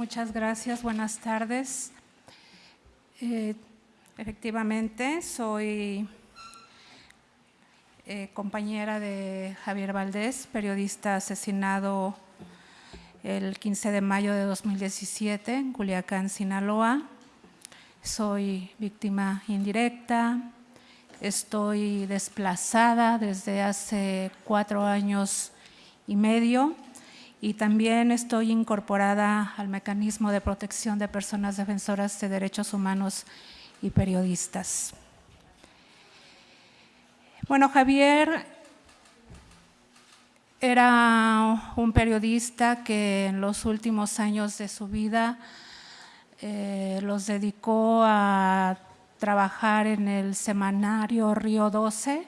Muchas gracias, buenas tardes. Eh, efectivamente, soy eh, compañera de Javier Valdés, periodista asesinado el 15 de mayo de 2017 en Culiacán, Sinaloa. Soy víctima indirecta, estoy desplazada desde hace cuatro años y medio y también estoy incorporada al mecanismo de protección de personas defensoras de derechos humanos y periodistas. Bueno, Javier era un periodista que en los últimos años de su vida eh, los dedicó a trabajar en el semanario Río 12, eh,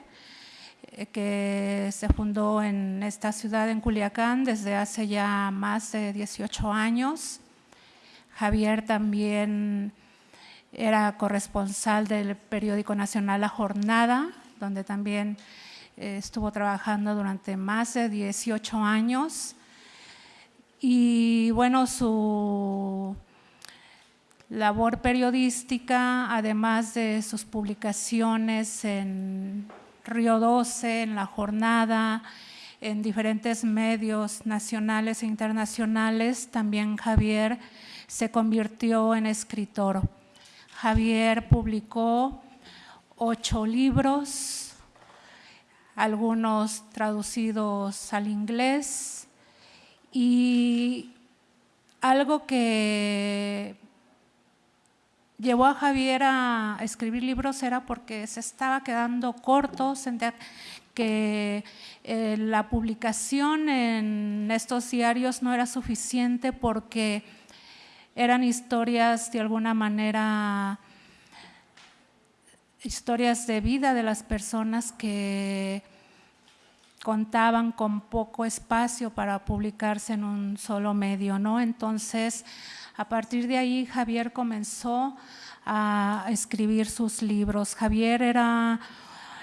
que se fundó en esta ciudad, en Culiacán, desde hace ya más de 18 años. Javier también era corresponsal del periódico nacional La Jornada, donde también eh, estuvo trabajando durante más de 18 años. Y bueno, su labor periodística, además de sus publicaciones en Río 12, en La Jornada, en diferentes medios nacionales e internacionales, también Javier se convirtió en escritor. Javier publicó ocho libros, algunos traducidos al inglés y algo que llevó a Javier a escribir libros era porque se estaba quedando corto, que eh, la publicación en estos diarios no era suficiente porque eran historias de alguna manera, historias de vida de las personas que contaban con poco espacio para publicarse en un solo medio, ¿no? Entonces, a partir de ahí Javier comenzó a escribir sus libros. Javier era,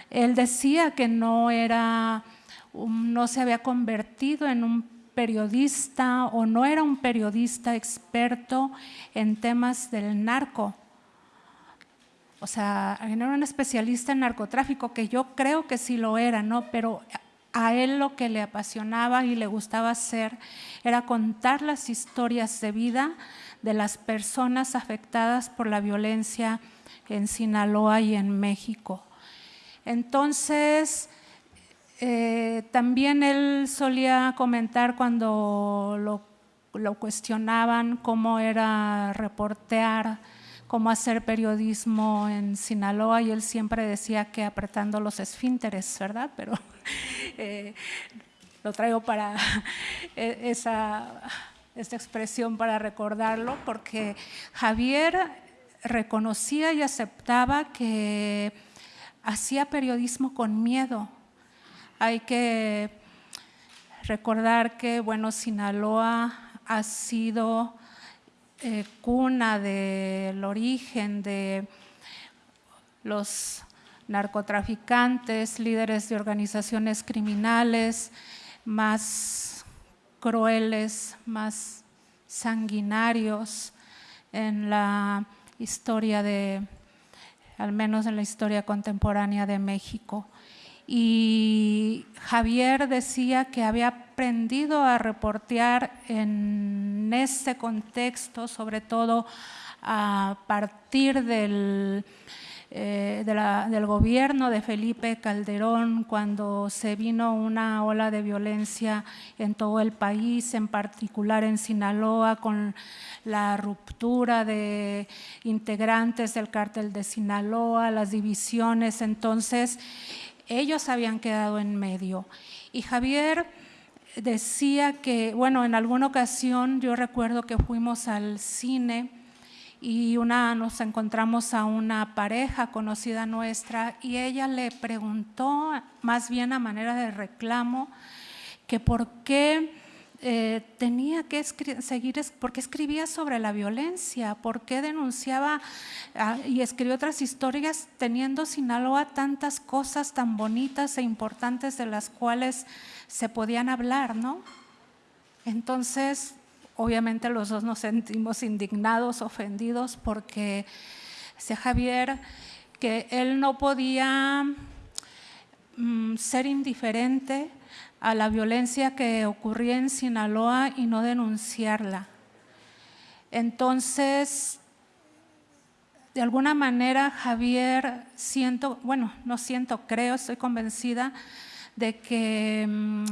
él decía que no era, no se había convertido en un periodista o no era un periodista experto en temas del narco. O sea, no era un especialista en narcotráfico, que yo creo que sí lo era, ¿no? Pero a él lo que le apasionaba y le gustaba hacer era contar las historias de vida de las personas afectadas por la violencia en Sinaloa y en México. Entonces, eh, también él solía comentar cuando lo, lo, cuestionaban cómo era reportear, cómo hacer periodismo en Sinaloa y él siempre decía que apretando los esfínteres, ¿verdad? Pero eh, lo traigo para e, esa esta expresión para recordarlo, porque Javier reconocía y aceptaba que hacía periodismo con miedo. Hay que recordar que, bueno, Sinaloa ha sido eh, cuna del origen de los narcotraficantes, líderes de organizaciones criminales más crueles, más sanguinarios en la historia de, al menos en la historia contemporánea de México. Y Javier decía que había aprendido a reportear en ese contexto, sobre todo a partir del eh, del gobierno de Felipe Calderón cuando se vino una ola de violencia en todo el país, en particular en Sinaloa, con la ruptura de integrantes del cártel de Sinaloa, las divisiones, entonces ellos habían quedado en medio. Y Javier decía que, bueno, en alguna ocasión yo recuerdo que fuimos al cine y una, nos encontramos a una pareja conocida nuestra y ella le preguntó, más bien a manera de reclamo, que por qué eh, tenía que seguir, por qué escribía sobre la violencia, por qué denunciaba ah, y escribió otras historias teniendo Sinaloa tantas cosas tan bonitas e importantes de las cuales se podían hablar, ¿no? Entonces, obviamente los dos nos sentimos indignados, ofendidos, porque decía Javier que él no podía mm, ser indiferente a la violencia que ocurría en Sinaloa y no denunciarla. Entonces, de alguna manera Javier siento, bueno, no siento, creo, estoy convencida de que mm,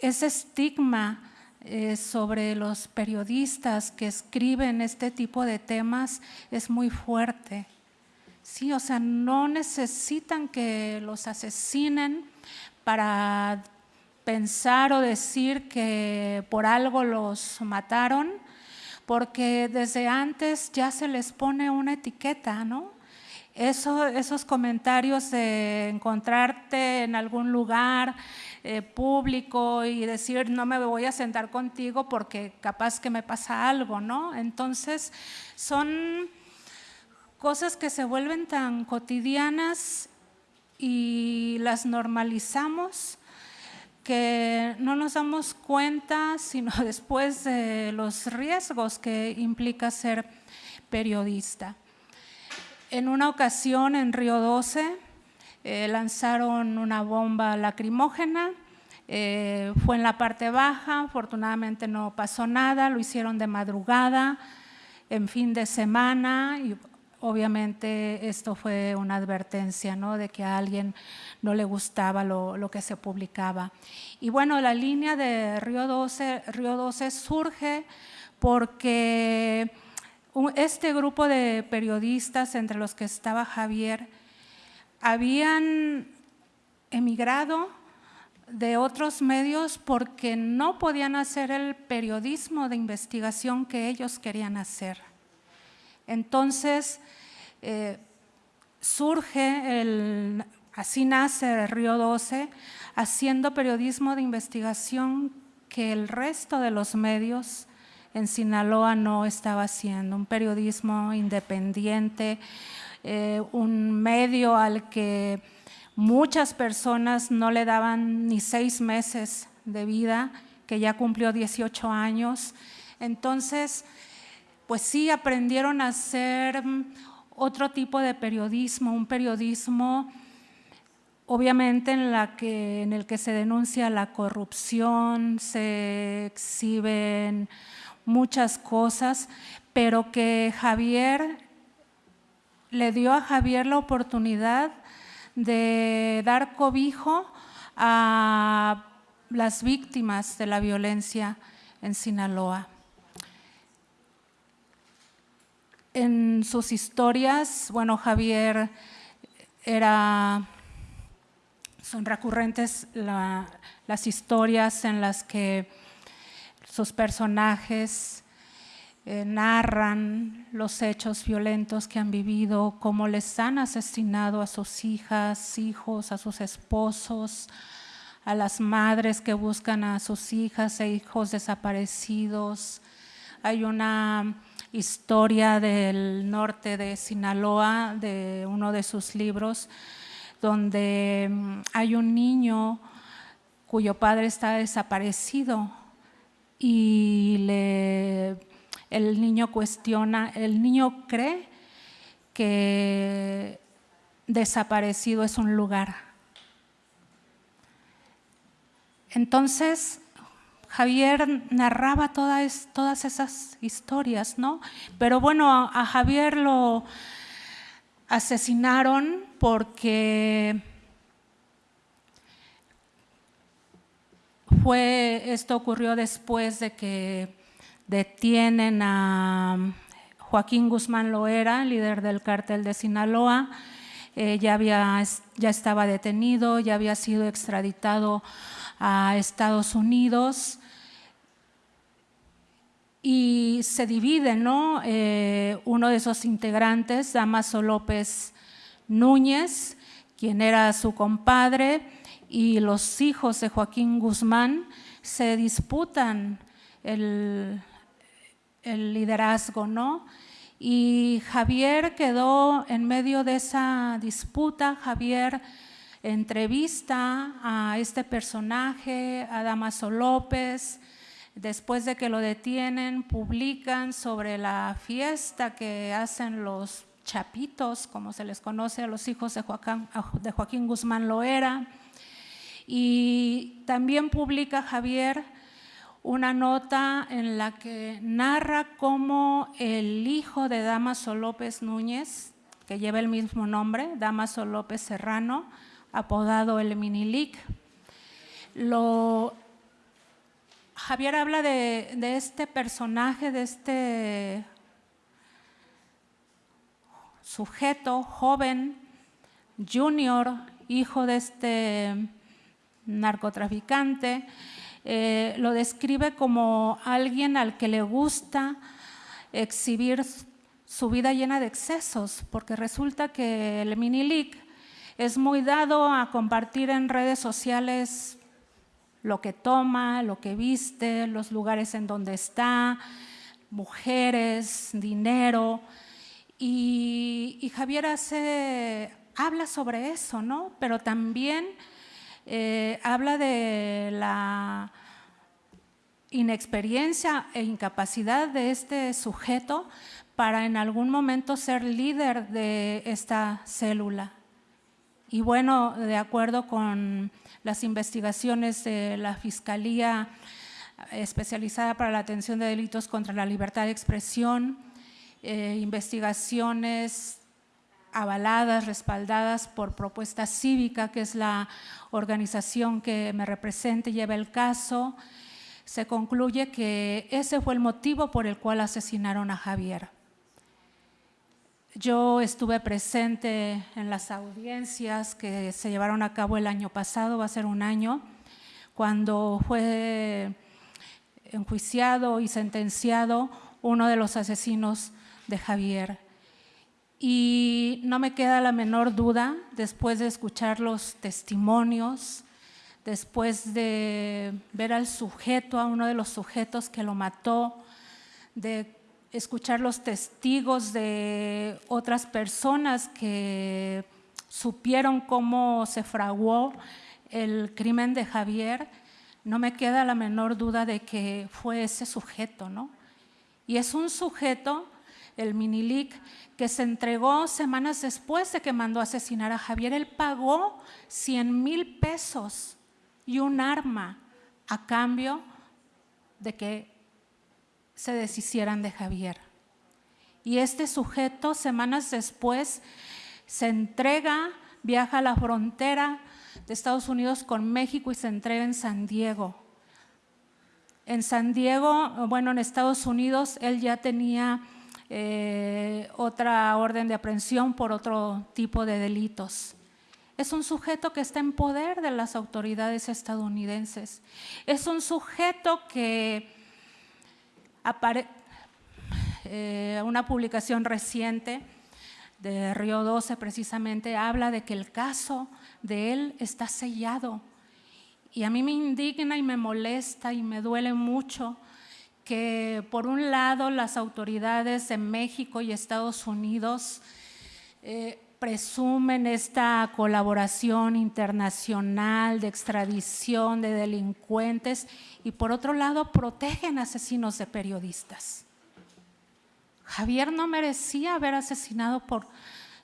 ese estigma eh, sobre los periodistas que escriben este tipo de temas es muy fuerte. Sí, o sea, no necesitan que los asesinen para pensar o decir que por algo los mataron, porque desde antes ya se les pone una etiqueta, ¿no? Eso, esos comentarios de encontrarte en algún lugar eh, público y decir no me voy a sentar contigo porque capaz que me pasa algo, ¿no? Entonces son cosas que se vuelven tan cotidianas y las normalizamos que no nos damos cuenta sino después de los riesgos que implica ser periodista. En una ocasión en Río 12 eh, lanzaron una bomba lacrimógena, eh, fue en la parte baja, afortunadamente no pasó nada, lo hicieron de madrugada, en fin de semana y obviamente esto fue una advertencia ¿no? de que a alguien no le gustaba lo, que se publicaba. Y bueno, la línea de Río 12, Río 12 surge porque este grupo de periodistas, entre los que estaba Javier, habían emigrado de otros medios porque no podían hacer el periodismo de investigación que ellos querían hacer. Entonces, eh, surge, el, así nace Río 12, haciendo periodismo de investigación que el resto de los medios en Sinaloa no estaba haciendo, un periodismo independiente, eh, un medio al que muchas personas no le daban ni seis meses de vida, que ya cumplió 18 años. Entonces, pues sí aprendieron a hacer otro tipo de periodismo, un periodismo obviamente en, en el que se denuncia la corrupción, se exhiben muchas cosas, pero que Javier le dio a Javier la oportunidad de dar cobijo a las víctimas de la violencia en Sinaloa. En sus historias, bueno, Javier era, son recurrentes las historias en las que sus personajes eh, narran los hechos violentos que han vivido, cómo les han asesinado a sus hijas, hijos, a sus esposos, a las madres que buscan a sus hijas e hijos desaparecidos. Hay una historia del norte de Sinaloa, de uno de sus libros, donde mm, hay un niño cuyo padre está desaparecido y le, el niño cuestiona, el niño cree que desaparecido es un lugar. Entonces, Javier narraba todas, todas esas historias, ¿no? Pero bueno, a Javier lo asesinaron porque fue, esto ocurrió después de que detienen a Joaquín Guzmán Loera, líder del cártel de Sinaloa, eh, ya, había, ya estaba detenido, ya había sido extraditado a Estados Unidos y se divide, ¿no? Eh, uno de esos integrantes, Damaso López Núñez, quien era su compadre, y los hijos de Joaquín Guzmán se disputan el, liderazgo, ¿no? Y Javier quedó en medio de esa disputa, Javier entrevista a este personaje, a Damaso López, Después de que lo detienen, publican sobre la fiesta que hacen los chapitos, como se les conoce a los hijos de Joaquín, Guzmán Loera. Y también publica Javier una nota en la que narra cómo el hijo de Damaso López Núñez, que lleva el mismo nombre, Damaso López Serrano, apodado el Minilic, lo, Javier habla de, este personaje, de este sujeto joven, junior, hijo de este narcotraficante, eh, lo describe como alguien al que le gusta exhibir su vida llena de excesos, porque resulta que el mini es muy dado a compartir en redes sociales lo que toma, lo que viste, los lugares en donde está, mujeres, dinero. Y, Javier hace, habla sobre eso, ¿no? Pero también eh, habla de la inexperiencia e incapacidad de este sujeto para en algún momento ser líder de esta célula. Y bueno, de acuerdo con las investigaciones de la Fiscalía especializada para la atención de delitos contra la libertad de expresión, eh, investigaciones avaladas, respaldadas por Propuesta Cívica, que es la organización que me representa y lleva el caso, se concluye que ese fue el motivo por el cual asesinaron a Javier. Yo estuve presente en las audiencias que se llevaron a cabo el año pasado, va a ser un año, cuando fue enjuiciado y sentenciado uno de los asesinos de Javier. Y no me queda la menor duda, después de escuchar los testimonios, después de ver al sujeto, a uno de los sujetos que lo mató, de escuchar los testigos de otras personas que supieron cómo se fraguó el crimen de Javier, no me queda la menor duda de que fue ese sujeto, ¿no? Y es un sujeto, el Minilic, que se entregó semanas después de que mandó asesinar a Javier. Él pagó 100 mil pesos y un arma a cambio de que se deshicieran de Javier. Y este sujeto, semanas después, se entrega, viaja a la frontera de Estados Unidos con México y se entrega en San Diego. En San Diego, bueno, en Estados Unidos, él ya tenía eh, otra orden de aprehensión por otro tipo de delitos. Es un sujeto que está en poder de las autoridades estadounidenses. Es un sujeto que eh, una publicación reciente de Río 12 precisamente habla de que el caso de él está sellado. Y a mí me indigna y me molesta y me duele mucho que por un lado las autoridades de México y Estados Unidos eh, presumen esta colaboración internacional de extradición de delincuentes y por otro lado protegen asesinos de periodistas. Javier no merecía haber asesinado por,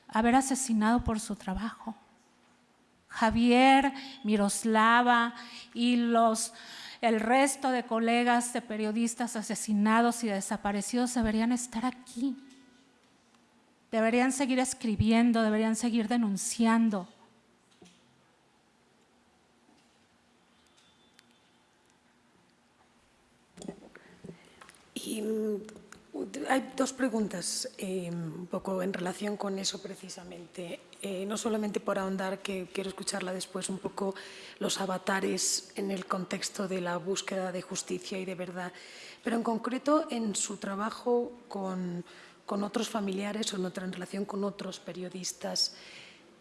haber asesinado por su trabajo. Javier, Miroslava y los, el resto de colegas de periodistas asesinados y desaparecidos deberían estar aquí Deberían seguir escribiendo, deberían seguir denunciando. Y mm, hay dos preguntas eh, un poco en relación con eso precisamente. Eh, no solamente por ahondar, que quiero escucharla después, un poco los avatares en el contexto de la búsqueda de justicia y de verdad, pero en concreto en su trabajo con con otros familiares o en otra relación con otros periodistas.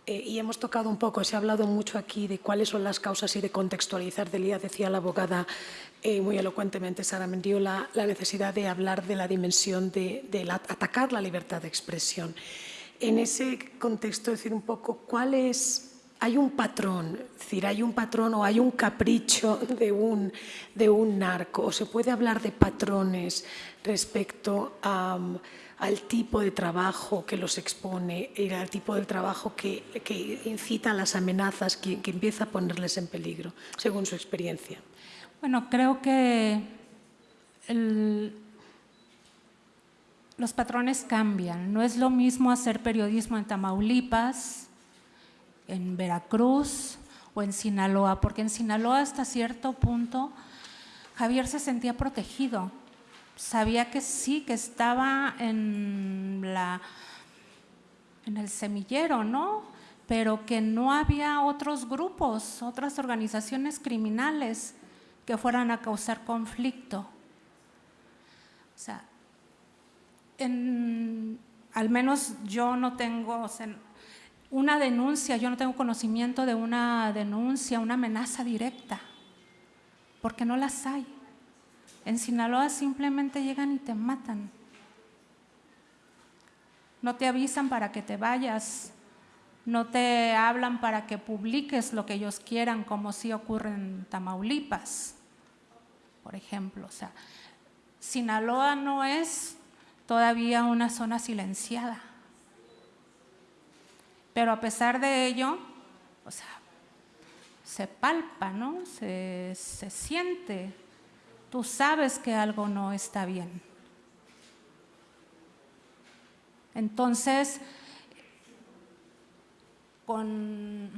Eh, y hemos tocado un poco, se ha hablado mucho aquí de cuáles son las causas y de contextualizar. Decía la abogada eh, muy elocuentemente, Sara Mendiola, la necesidad de hablar de la dimensión de, atacar la libertad de expresión. En ese contexto, decir un poco cuál es hay un patrón, es decir, hay un patrón o hay un capricho de un, de un narco, o se puede hablar de patrones respecto al tipo de trabajo que los expone, al tipo de trabajo que, incita a las amenazas, que, que empieza a ponerles en peligro, según su experiencia. Bueno, creo que los patrones cambian. No es lo mismo hacer periodismo en Tamaulipas, en Veracruz o en Sinaloa, porque en Sinaloa hasta cierto punto Javier se sentía protegido. Sabía que sí, que estaba en, la, en el semillero, ¿no? Pero que no había otros grupos, otras organizaciones criminales que fueran a causar conflicto. O sea, al menos yo no tengo, una denuncia, yo no tengo conocimiento de una denuncia, una amenaza directa, porque no las hay. En Sinaloa simplemente llegan y te matan. No te avisan para que te vayas, no te hablan para que publiques lo que ellos quieran, como si ocurre en Tamaulipas, por ejemplo. O sea, Sinaloa no es todavía una zona silenciada. Pero a pesar de ello, o sea, se palpa, ¿no? Se, se siente. Tú sabes que algo no está bien. Entonces, con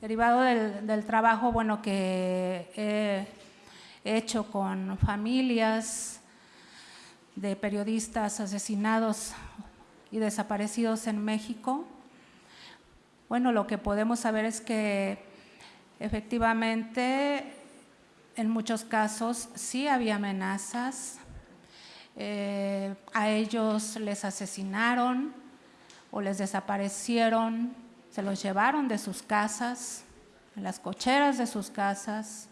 derivado del, del, trabajo bueno que he hecho con familias de periodistas asesinados y desaparecidos en México, bueno, lo que podemos saber es que efectivamente en muchos casos sí había amenazas, eh, a ellos les asesinaron o les desaparecieron, se los llevaron de sus casas, en las cocheras de sus casas,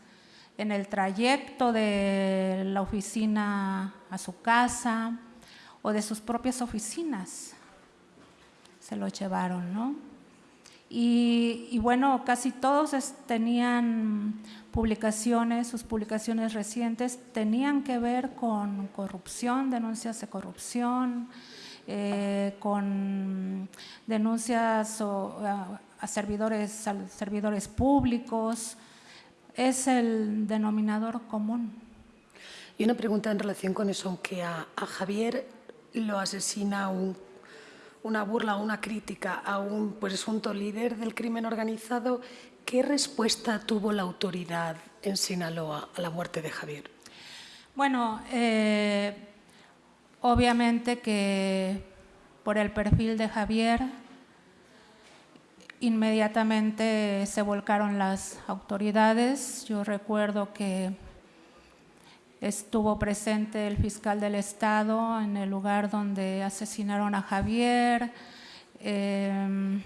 en el trayecto de la oficina a su casa o de sus propias oficinas. Se los llevaron, ¿no? Y, bueno, casi todos tenían publicaciones, sus publicaciones recientes tenían que ver con corrupción, denuncias de corrupción, eh, con denuncias a, servidores, servidores públicos. Es el denominador común. Y una pregunta en relación con eso, aunque a, a Javier lo asesina un una burla o una crítica a un presunto líder del crimen organizado, ¿qué respuesta tuvo la autoridad en Sinaloa a la muerte de Javier? Bueno, eh, obviamente que por el perfil de Javier, inmediatamente se volcaron las autoridades. Yo recuerdo que Estuvo presente el fiscal del Estado en el lugar donde asesinaron a Javier. Em,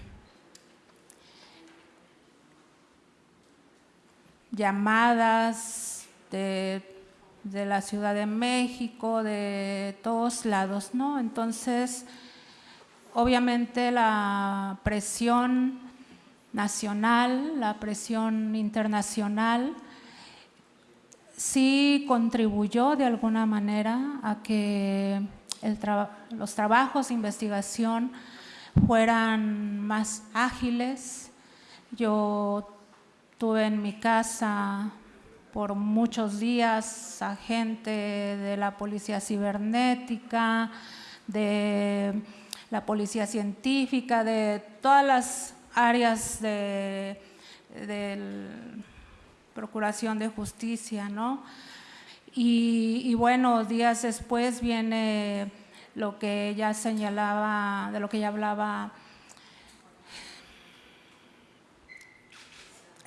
llamadas de, de, la Ciudad de México, de todos lados, ¿no? Entonces, obviamente la presión nacional, la presión internacional, sí contribuyó de alguna manera a que los trabajos de investigación fueran más ágiles. Yo tuve en mi casa por muchos días a gente de la policía cibernética, de la policía científica, de todas las áreas de, del Procuración de Justicia, ¿no? Y, bueno, días después viene lo que ya señalaba, de lo que ya hablaba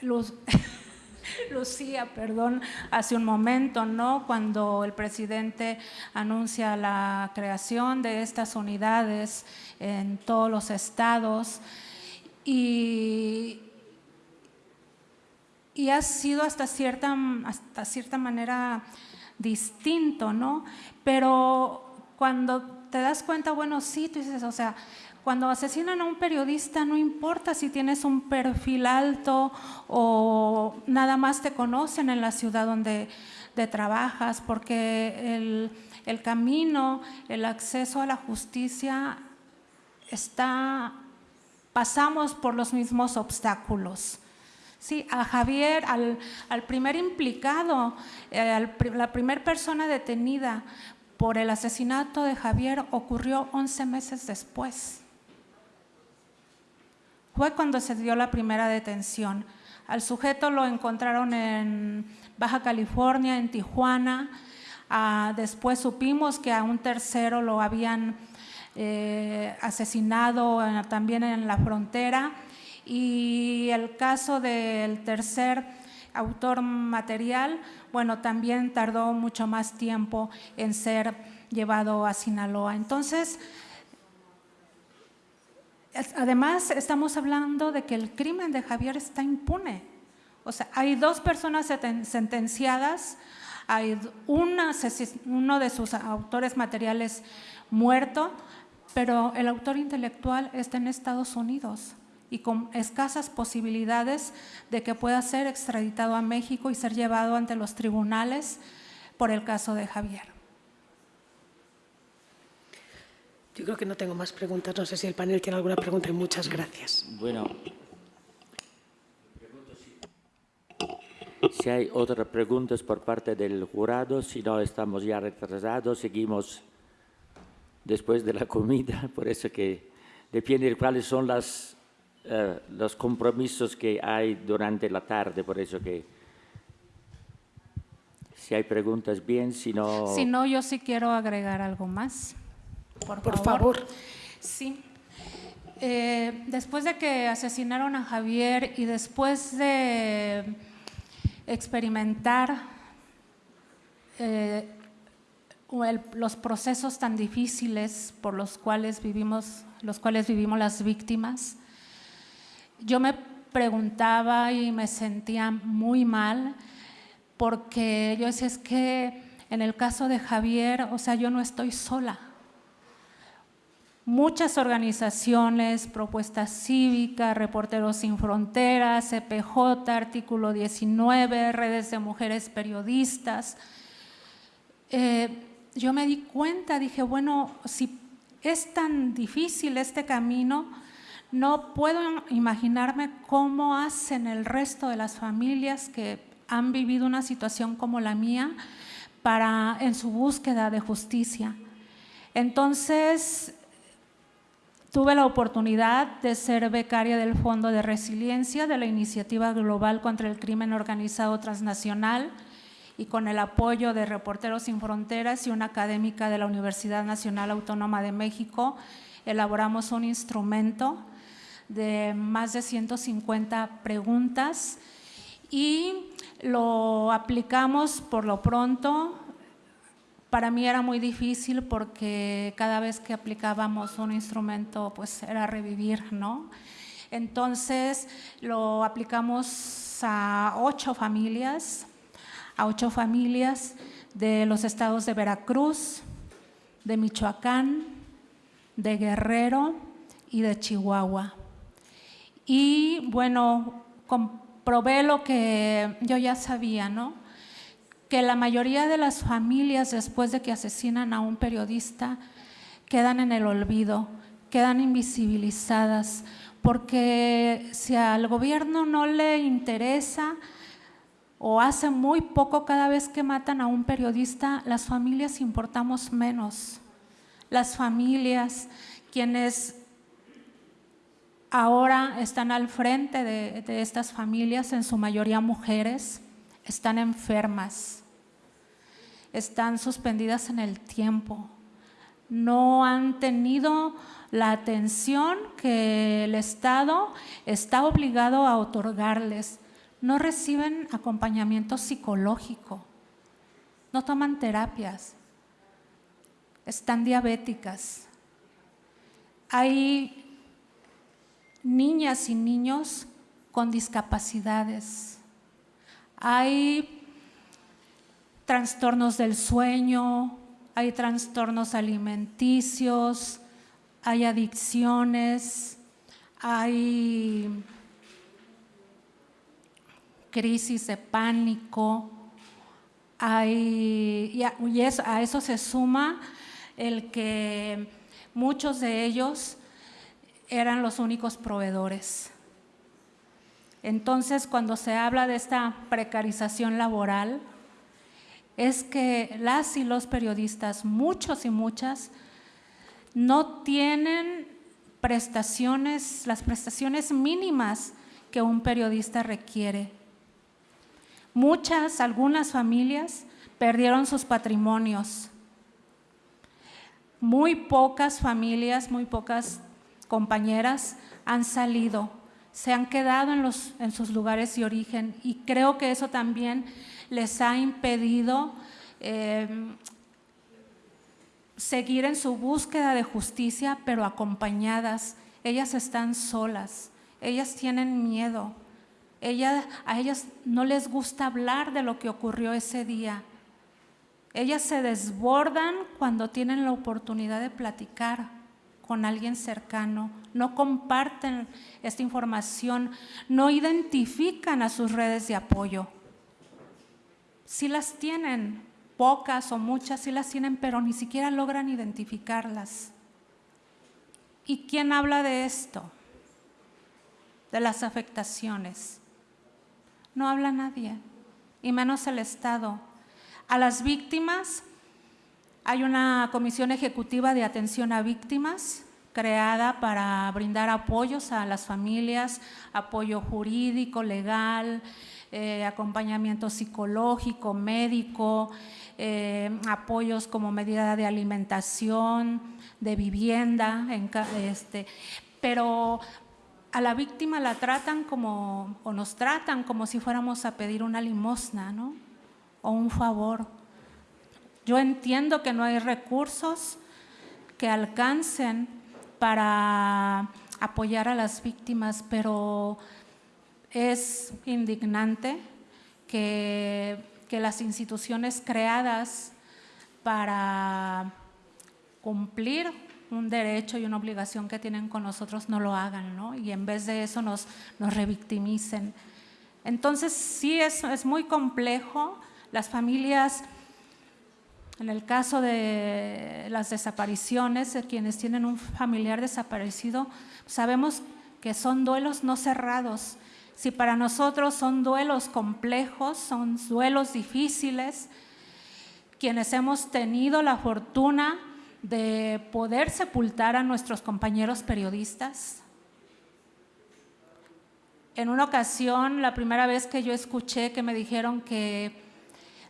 Lucía, perdón, hace un momento, ¿no? Cuando el presidente anuncia la creación de estas unidades en todos los estados y, y ha sido hasta cierta, hasta cierta manera distinto, ¿no? Pero cuando te das cuenta, bueno, sí, tú dices, o sea, cuando asesinan a un periodista no importa si tienes un perfil alto o nada más te conocen en la ciudad donde trabajas, porque el, el camino, el acceso a la justicia está, pasamos por los mismos obstáculos. Sí, a Javier, al, primer implicado, eh, la primera persona detenida por el asesinato de Javier ocurrió 11 meses después. Fue cuando se dio la primera detención. Al sujeto lo encontraron en Baja California, en Tijuana. Ah, después supimos que a un tercero lo habían eh, asesinado también en la frontera y el caso del tercer autor material, bueno, también tardó mucho más tiempo en ser llevado a Sinaloa. Entonces, además estamos hablando de que el crimen de Javier está impune. O sea, hay dos personas sentenciadas, hay uno de sus autores materiales muerto, pero el autor intelectual está en Estados Unidos y con escasas posibilidades de que pueda ser extraditado a México y ser llevado ante los tribunales por el caso de Javier. Yo creo que no tengo más preguntas. No sé si el panel tiene alguna pregunta. Muchas gracias. Bueno, si hay otras preguntas por parte del jurado, si no estamos ya retrasados, seguimos después de la comida, por eso que depende de cuáles son las, eh, los compromisos que hay durante la tarde, por eso que si hay preguntas bien, si no... Si no, yo sí quiero agregar algo más. Por, favor. Sí. Eh, después de que asesinaron a Javier y después de experimentar eh, los procesos tan difíciles por los cuales vivimos, los cuales vivimos las víctimas, yo me preguntaba y me sentía muy mal porque yo decía, es que en el caso de Javier, o sea, yo no estoy sola. Muchas organizaciones, Propuesta Cívica, Reporteros Sin Fronteras, CPJ, Artículo 19, Redes de Mujeres Periodistas, eh, yo me di cuenta, dije, bueno, si es tan difícil este camino, no puedo imaginarme cómo hacen el resto de las familias que han vivido una situación como la mía para, en su búsqueda de justicia. Entonces, tuve la oportunidad de ser becaria del Fondo de Resiliencia de la Iniciativa Global contra el Crimen Organizado Transnacional, y con el apoyo de Reporteros Sin Fronteras y una académica de la Universidad Nacional Autónoma de México, elaboramos un instrumento de más de 150 preguntas y lo aplicamos por lo pronto. Para mí era muy difícil porque cada vez que aplicábamos un instrumento pues era revivir, ¿no? Entonces lo aplicamos a ocho familias, a ocho familias de los estados de Veracruz, de Michoacán, de Guerrero y de Chihuahua. Y bueno, comprobé lo que yo ya sabía, ¿no? Que la mayoría de las familias después de que asesinan a un periodista quedan en el olvido, quedan invisibilizadas, porque si al gobierno no le interesa o hace muy poco cada vez que matan a un periodista, las familias importamos menos. Las familias, quienes ahora están al frente de, estas familias, en su mayoría mujeres, están enfermas, están suspendidas en el tiempo, no han tenido la atención que el Estado está obligado a otorgarles no reciben acompañamiento psicológico, no toman terapias, están diabéticas. Hay niñas y niños con discapacidades. Hay trastornos del sueño, hay trastornos alimenticios, hay adicciones, hay crisis de pánico, hay, y, a, eso se suma el que muchos de ellos eran los únicos proveedores. Entonces, cuando se habla de esta precarización laboral, es que las y los periodistas, muchos y muchas, no tienen prestaciones, las prestaciones mínimas que un periodista requiere. Muchas, algunas familias perdieron sus patrimonios. Muy pocas familias, muy pocas compañeras han salido, se han quedado en, los, en sus lugares de origen y creo que eso también les ha impedido eh, seguir en su búsqueda de justicia, pero acompañadas. Ellas están solas, ellas tienen miedo, a ellas no les gusta hablar de lo que ocurrió ese día. Ellas se desbordan cuando tienen la oportunidad de platicar con alguien cercano, no comparten esta información, no identifican a sus redes de apoyo. Si las tienen, pocas o muchas sí las tienen, pero ni siquiera logran identificarlas. ¿Y quién habla de esto? De las afectaciones. No habla nadie, y menos el Estado. A las víctimas hay una comisión ejecutiva de atención a víctimas creada para brindar apoyos a las familias, apoyo jurídico, legal, eh, acompañamiento psicológico, médico, eh, apoyos como medida de alimentación, de vivienda, este, pero a la víctima la tratan como, o nos tratan como si fuéramos a pedir una limosna, ¿no? O un favor. Yo entiendo que no hay recursos que alcancen para apoyar a las víctimas, pero es indignante que que las instituciones creadas para cumplir un derecho y una obligación que tienen con nosotros no lo hagan, ¿no? Y en vez de eso nos, nos revictimicen. Entonces sí es, es muy complejo. Las familias, en el caso de las desapariciones, de quienes tienen un familiar desaparecido, sabemos que son duelos no cerrados, si para nosotros son duelos complejos, son duelos difíciles, quienes hemos tenido la fortuna de poder sepultar a nuestros compañeros periodistas. En una ocasión, la primera vez que yo escuché que me dijeron que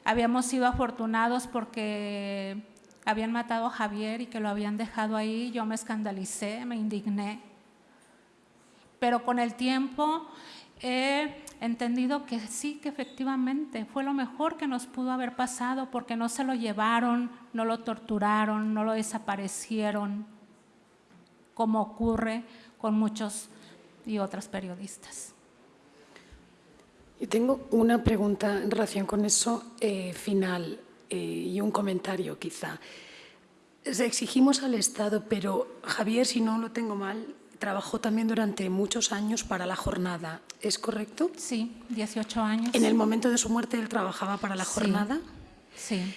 habíamos sido afortunados porque habían matado a Javier y que lo habían dejado ahí, yo me escandalicé, me indigné. Pero con el tiempo he entendido que sí, que efectivamente fue lo mejor que nos pudo haber pasado porque no se lo llevaron, no lo torturaron, no lo desaparecieron, como ocurre con muchos y otras periodistas. Yo tengo una pregunta en relación con eso eh, final eh, y un comentario quizá. Exigimos al Estado, pero Javier, si no lo tengo mal, trabajó también durante muchos años para la jornada, ¿es correcto? Sí, 18 años. ¿En el momento de su muerte él trabajaba para la jornada? Sí.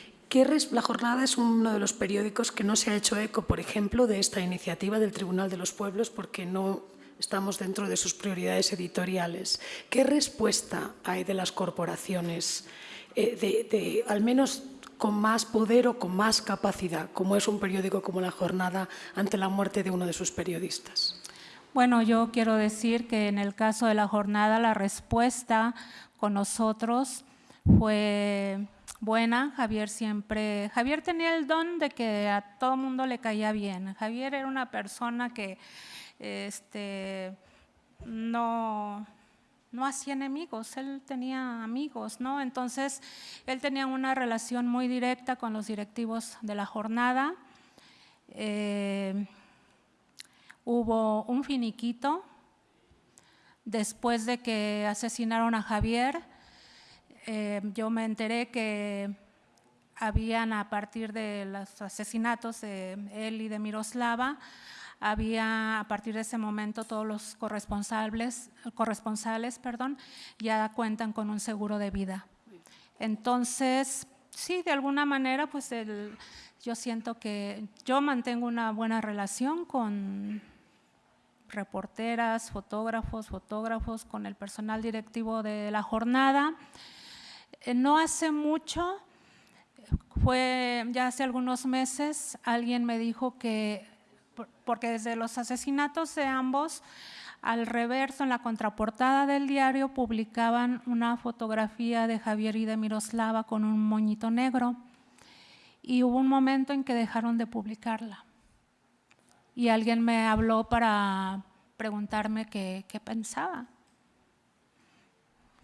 la Jornada es uno de los periódicos que no se ha hecho eco, por ejemplo, de esta iniciativa del Tribunal de los Pueblos porque no estamos dentro de sus prioridades editoriales. ¿Qué respuesta hay de las corporaciones, eh, de, al menos con más poder o con más capacidad, como es un periódico como La Jornada, ante la muerte de uno de sus periodistas? Bueno, yo quiero decir que en el caso de la jornada la respuesta con nosotros fue buena. Javier siempre, Javier tenía el don de que a todo mundo le caía bien. Javier era una persona que este, no, no hacía enemigos, él tenía amigos, ¿no? Entonces, él tenía una relación muy directa con los directivos de la jornada. Eh, hubo un finiquito después de que asesinaron a Javier. Eh, yo me enteré que habían a partir de los asesinatos de él y de Miroslava, había a partir de ese momento todos los corresponsables, corresponsales perdón, ya cuentan con un seguro de vida. Entonces, sí, de alguna manera, pues yo siento que yo mantengo una buena relación con reporteras, fotógrafos, fotógrafos, con el personal directivo de la jornada. Eh, no hace mucho, fue ya hace algunos meses, alguien me dijo que, porque desde los asesinatos de ambos, al reverso, en la contraportada del diario, publicaban una fotografía de Javier y de Miroslava con un moñito negro. Y hubo un momento en que dejaron de publicarla. Y alguien me habló para preguntarme qué, pensaba,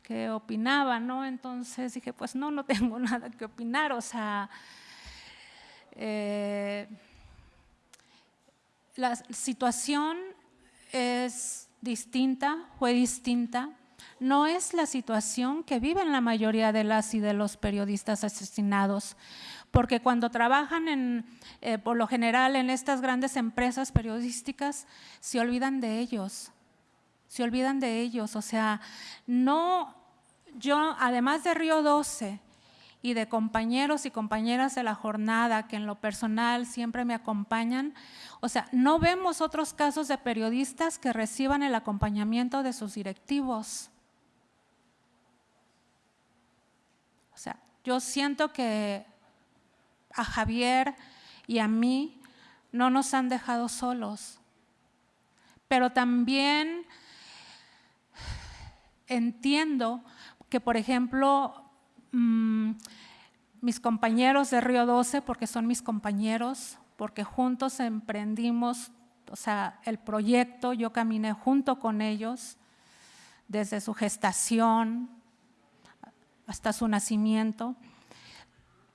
qué opinaba, ¿no? Entonces dije, pues no, no tengo nada que opinar, o sea, eh, la situación es distinta, fue distinta. No es la situación que viven la mayoría de las y de los periodistas asesinados, porque cuando trabajan en, eh, por lo general en estas grandes empresas periodísticas, se olvidan de ellos, se olvidan de ellos. O sea, no, yo además de Río 12 y de compañeros y compañeras de la jornada que en lo personal siempre me acompañan, o sea, no vemos otros casos de periodistas que reciban el acompañamiento de sus directivos. O sea, yo siento que a Javier y a mí no nos han dejado solos, pero también entiendo que, por ejemplo, mm, mis compañeros de Río 12, porque son mis compañeros, porque juntos emprendimos, o sea, el proyecto, yo caminé junto con ellos desde su gestación hasta su nacimiento.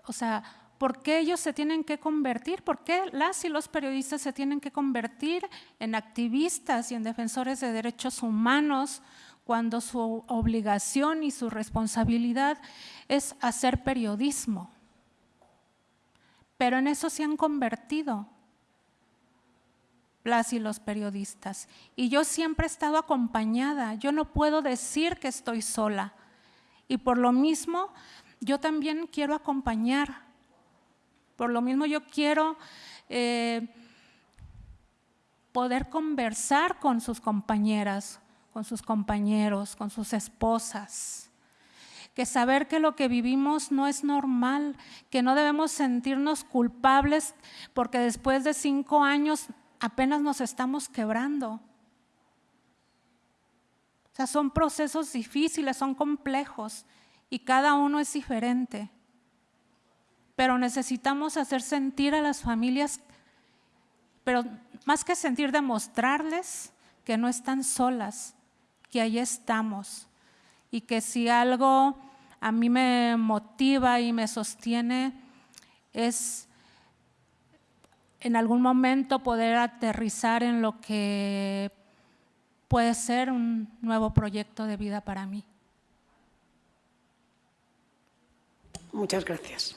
O sea, ¿por qué ellos se tienen que convertir? ¿Por qué las y los periodistas se tienen que convertir en activistas y en defensores de derechos humanos cuando su obligación y su responsabilidad es hacer periodismo? pero en eso se han convertido las y los periodistas. Y yo siempre he estado acompañada, yo no puedo decir que estoy sola. Y por lo mismo, yo también quiero acompañar. Por lo mismo, yo quiero eh, poder conversar con sus compañeras, con sus compañeros, con sus esposas que saber que lo que vivimos no es normal, que no debemos sentirnos culpables porque después de cinco años apenas nos estamos quebrando. O sea, son procesos difíciles, son complejos y cada uno es diferente. Pero necesitamos hacer sentir a las familias, pero más que sentir, demostrarles que no están solas, que ahí estamos y que si algo a mí me motiva y me sostiene es en algún momento poder aterrizar en lo que puede ser un nuevo proyecto de vida para mí. Muchas gracias.